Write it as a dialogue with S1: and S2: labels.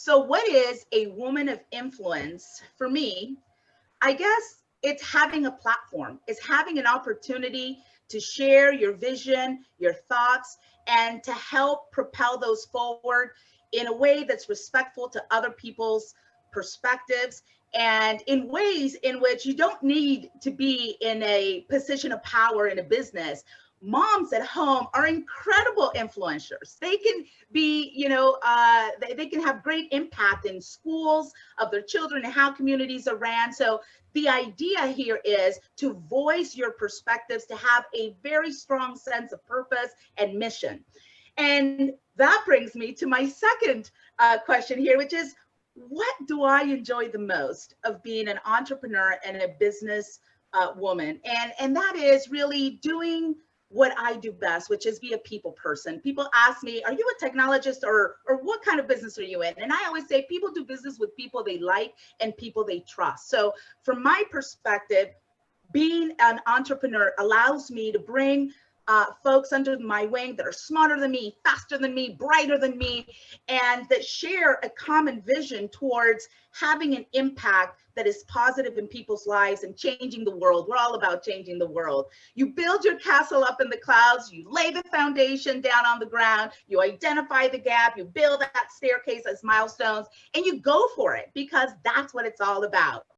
S1: So, what is a woman of influence for me? I guess it's having a platform, it's having an opportunity to share your vision, your thoughts, and to help propel those forward in a way that's respectful to other people's perspectives and in ways in which you don't need to be in a position of power in a business moms at home are incredible influencers. They can be, you know, uh, they, they can have great impact in schools of their children and how communities are ran. So the idea here is to voice your perspectives, to have a very strong sense of purpose and mission. And that brings me to my second uh, question here, which is what do I enjoy the most of being an entrepreneur and a business uh, woman? And, and that is really doing what I do best, which is be a people person. People ask me, are you a technologist or, or what kind of business are you in? And I always say people do business with people they like and people they trust. So from my perspective, being an entrepreneur allows me to bring uh, folks under my wing that are smarter than me, faster than me, brighter than me, and that share a common vision towards having an impact that is positive in people's lives and changing the world. We're all about changing the world. You build your castle up in the clouds, you lay the foundation down on the ground, you identify the gap, you build that staircase as milestones, and you go for it because that's what it's all about.